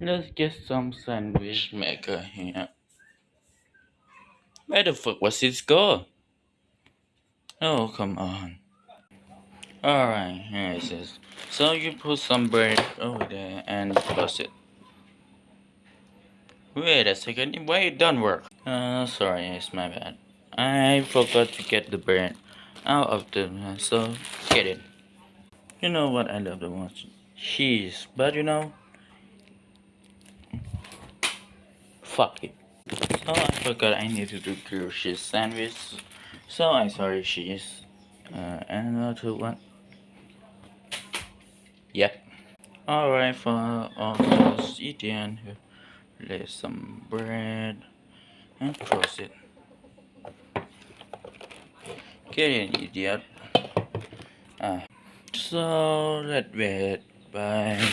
Let's get some sandwich maker here. Where the fuck was it go? Oh, come on. Alright, here it is. So you put some bread over there and close it. Wait a second, why it don't work? Uh, sorry, it's my bad. I forgot to get the bread out of the, so get it. You know what I love the most? Cheese, but you know, fuck it. So I forgot I need to do cheese sandwich. So I sorry cheese. Uh, and another one. Yep. Alright, for all those eating, lay some bread and cross it. Get in, idiot. Ah. So let's wait. Bye.